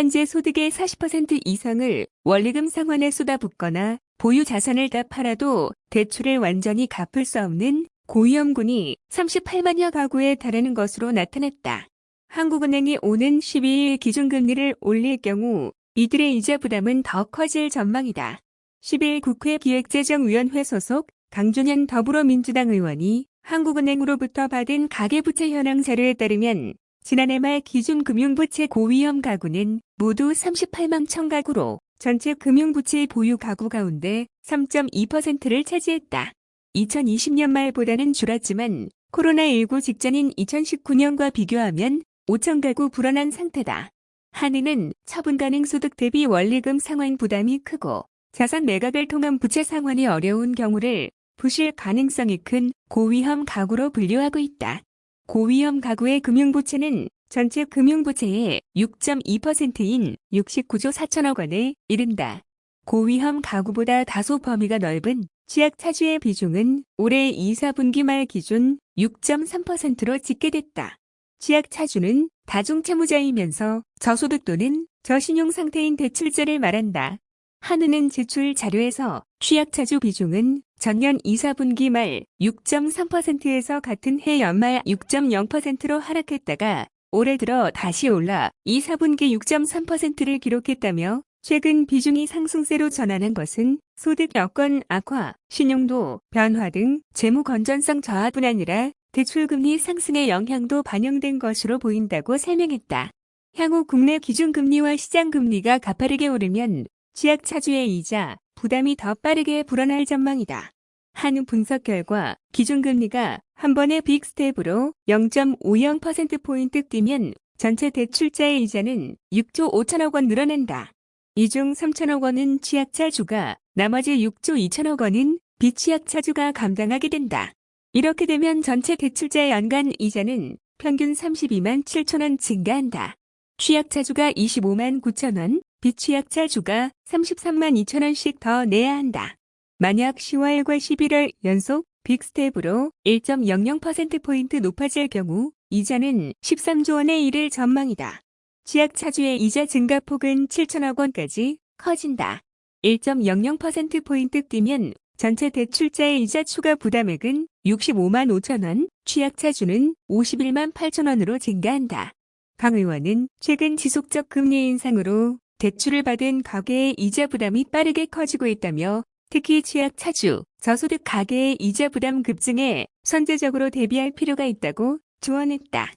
현재 소득의 40% 이상을 원리금 상환에 쏟아붓거나 보유 자산을 다 팔아도 대출을 완전히 갚을 수 없는 고위험군이 38만여 가구에 달하는 것으로 나타났다. 한국은행이 오는 12일 기준금리를 올릴 경우 이들의 이자 부담은 더 커질 전망이다. 10일 국회 기획재정위원회 소속 강준현 더불어민주당 의원이 한국은행으로부터 받은 가계부채 현황 자료에 따르면 지난해 말 기준 금융부채 고위험 가구는 모두 38만 천 가구로 전체 금융부채 보유 가구 가운데 3.2%를 차지했다. 2020년 말보다는 줄었지만 코로나19 직전인 2019년과 비교하면 5천 가구 불어난 상태다. 한은은 처분 가능 소득 대비 원리금 상환 부담이 크고 자산 매각을 통한 부채 상환이 어려운 경우를 부실 가능성이 큰 고위험 가구로 분류하고 있다. 고위험 가구의 금융부채는 전체 금융부채의 6.2%인 69조 4천억 원에 이른다. 고위험 가구보다 다소 범위가 넓은 취약 차주의 비중은 올해 2, 4분기 말 기준 6.3%로 집계됐다. 취약 차주는 다중채무자이면서 저소득 또는 저신용 상태인 대출자를 말한다. 한은은 제출 자료에서 취약차주 비중은 전년 2, 4분기 말 6.3%에서 같은 해 연말 6.0%로 하락했다가 올해 들어 다시 올라 2, 4분기 6.3%를 기록했다며 최근 비중이 상승세로 전환한 것은 소득 여건 악화, 신용도 변화 등 재무 건전성 저하뿐 아니라 대출금리 상승의 영향도 반영된 것으로 보인다고 설명했다. 향후 국내 기준금리와 시장금리가 가파르게 오르면 취약차주의 이자, 부담이 더 빠르게 불어날 전망이다. 한은 분석 결과 기준금리가 한 번의 빅스텝으로 0.50%포인트 뛰면 전체 대출자의 이자는 6조 5천억 원 늘어난다. 이 중 3천억 원은 취약차주가, 나머지 6조 2천억 원은 비취약차주가 감당하게 된다. 이렇게 되면 전체 대출자의 연간 이자는 평균 32만 7천 원 증가한다. 취약차주가 25만 9천 원, 비취약 차주가 33만 2천 원씩 더 내야 한다. 만약 10월과 11월 연속 빅스텝으로 1.00%포인트 높아질 경우 이자는 13조 원에 이를 전망이다. 취약 차주의 이자 증가폭은 7천억 원까지 커진다. 1.00%포인트 뛰면 전체 대출자의 이자 추가 부담액은 65만 5천 원, 취약 차주는 51만 8천 원으로 증가한다. 강 의원은 최근 지속적 금리 인상으로 대출을 받은 가계의 이자 부담이 빠르게 커지고 있다며 특히 취약 차주, 저소득 가계의 이자 부담 급증에 선제적으로 대비할 필요가 있다고 조언했다.